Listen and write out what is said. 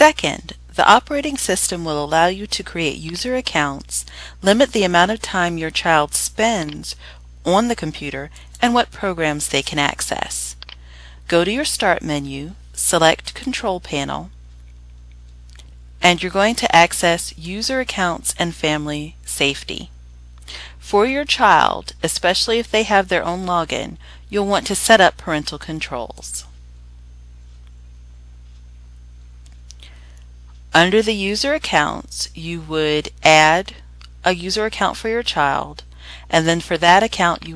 Second, the operating system will allow you to create user accounts, limit the amount of time your child spends on the computer, and what programs they can access. Go to your Start menu, select Control Panel, and you're going to access User Accounts and Family Safety. For your child, especially if they have their own login, you'll want to set up parental controls. Under the user accounts, you would add a user account for your child, and then for that account you